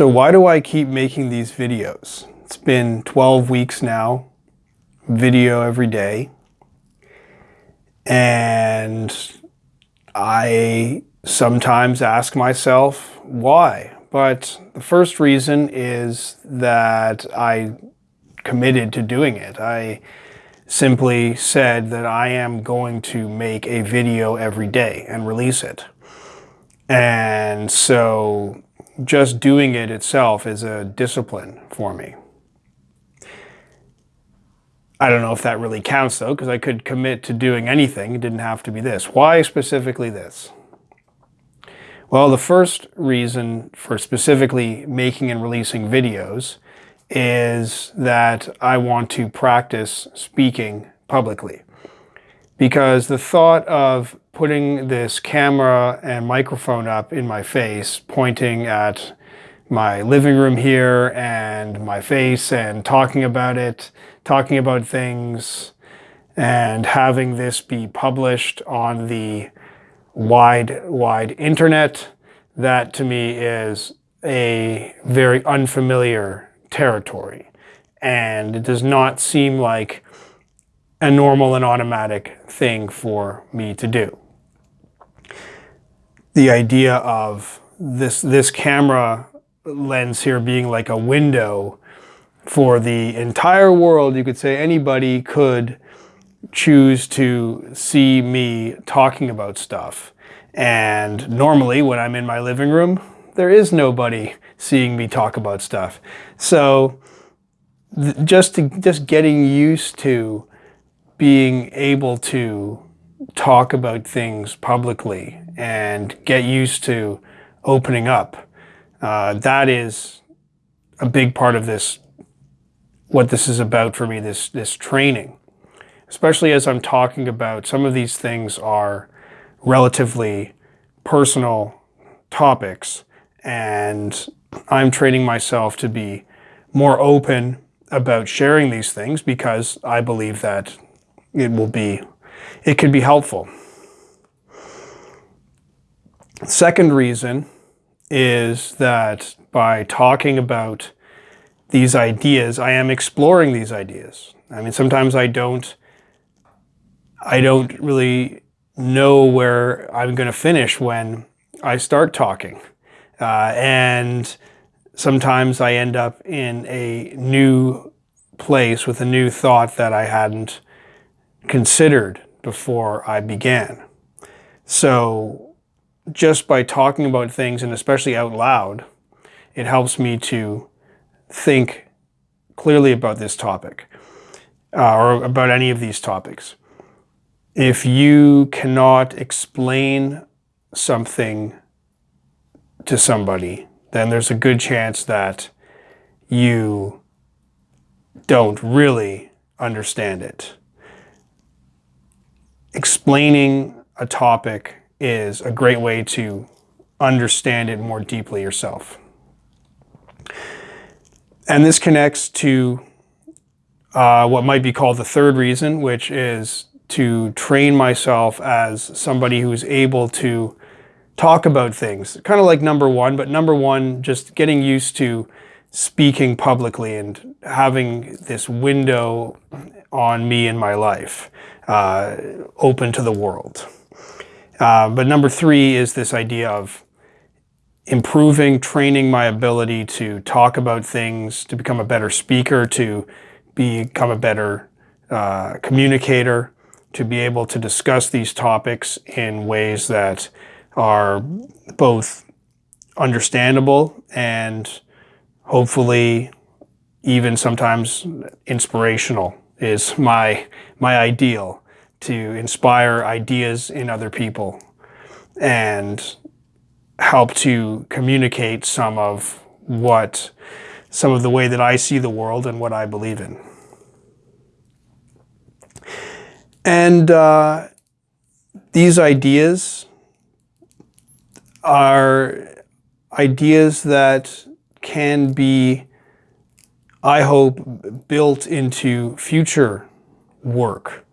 So why do I keep making these videos? It's been 12 weeks now, video every day. And I sometimes ask myself why. But the first reason is that I committed to doing it. I simply said that I am going to make a video every day and release it. And so just doing it itself is a discipline for me. I don't know if that really counts though, because I could commit to doing anything. It didn't have to be this. Why specifically this? Well, the first reason for specifically making and releasing videos is that I want to practice speaking publicly. Because the thought of putting this camera and microphone up in my face, pointing at my living room here and my face and talking about it, talking about things, and having this be published on the wide, wide internet, that to me is a very unfamiliar territory. And it does not seem like a normal and automatic thing for me to do. The idea of this, this camera lens here being like a window for the entire world, you could say anybody could choose to see me talking about stuff. And normally when I'm in my living room, there is nobody seeing me talk about stuff. So just to, just getting used to being able to talk about things publicly and get used to opening up. Uh, that is a big part of this, what this is about for me, this, this training. Especially as I'm talking about, some of these things are relatively personal topics and I'm training myself to be more open about sharing these things because I believe that it will be, it could be helpful. Second reason is that by talking about these ideas, I am exploring these ideas. I mean, sometimes I don't, I don't really know where I'm going to finish when I start talking. Uh, and sometimes I end up in a new place with a new thought that I hadn't considered before I began. So just by talking about things, and especially out loud, it helps me to think clearly about this topic uh, or about any of these topics. If you cannot explain something to somebody, then there's a good chance that you don't really understand it. Explaining a topic is a great way to understand it more deeply yourself. And this connects to uh, what might be called the third reason, which is to train myself as somebody who's able to talk about things. Kind of like number one, but number one, just getting used to speaking publicly and having this window on me in my life uh, open to the world. Uh, but number three is this idea of improving, training my ability to talk about things, to become a better speaker, to become a better uh, communicator, to be able to discuss these topics in ways that are both understandable and hopefully even sometimes inspirational is my my ideal to inspire ideas in other people and help to communicate some of what some of the way that I see the world and what I believe in. And uh, these ideas are ideas that can be, I hope, built into future work.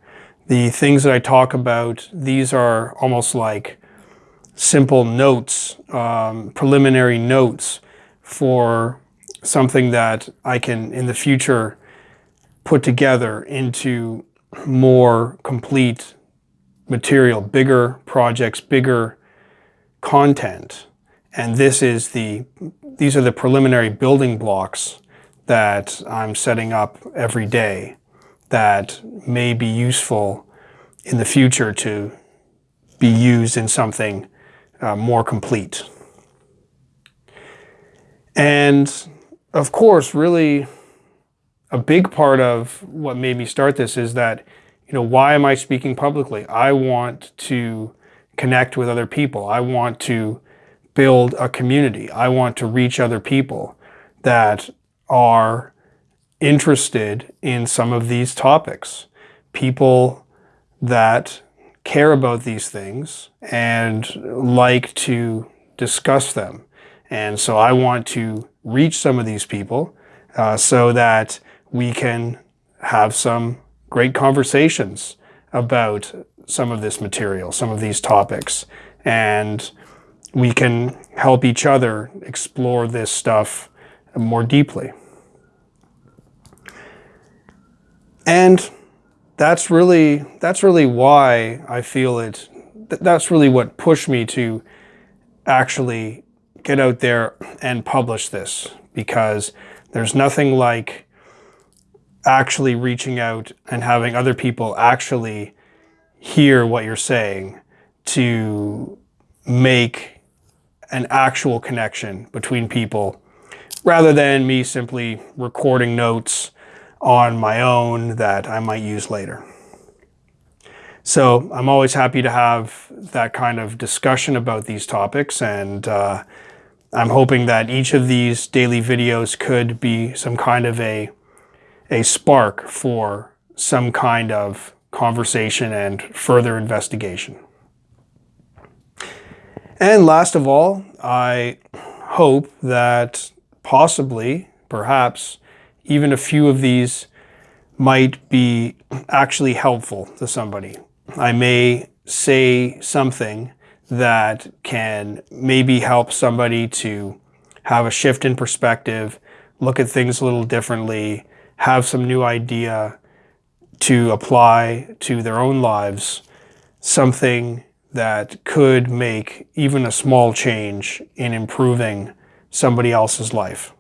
The things that I talk about, these are almost like simple notes, um, preliminary notes for something that I can in the future put together into more complete material, bigger projects, bigger content. And this is the, these are the preliminary building blocks that I'm setting up every day that may be useful in the future to be used in something uh, more complete. And of course, really a big part of what made me start this is that, you know, why am I speaking publicly? I want to connect with other people. I want to build a community. I want to reach other people that are interested in some of these topics. People that care about these things and like to discuss them. And so I want to reach some of these people uh, so that we can have some great conversations about some of this material, some of these topics, and we can help each other explore this stuff more deeply. And that's really, that's really why I feel it, that's really what pushed me to actually get out there and publish this because there's nothing like actually reaching out and having other people actually hear what you're saying to make an actual connection between people rather than me simply recording notes on my own that I might use later. So I'm always happy to have that kind of discussion about these topics and uh, I'm hoping that each of these daily videos could be some kind of a, a spark for some kind of conversation and further investigation. And last of all, I hope that possibly, perhaps, even a few of these might be actually helpful to somebody. I may say something that can maybe help somebody to have a shift in perspective, look at things a little differently, have some new idea to apply to their own lives, something that could make even a small change in improving somebody else's life.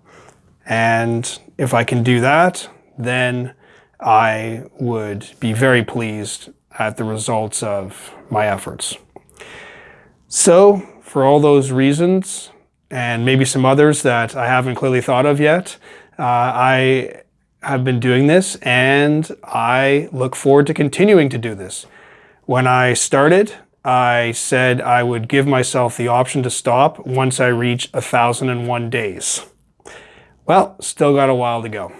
And if I can do that, then I would be very pleased at the results of my efforts. So for all those reasons, and maybe some others that I haven't clearly thought of yet, uh, I have been doing this and I look forward to continuing to do this. When I started, I said I would give myself the option to stop once I reach 1,001 days. Well, still got a while to go.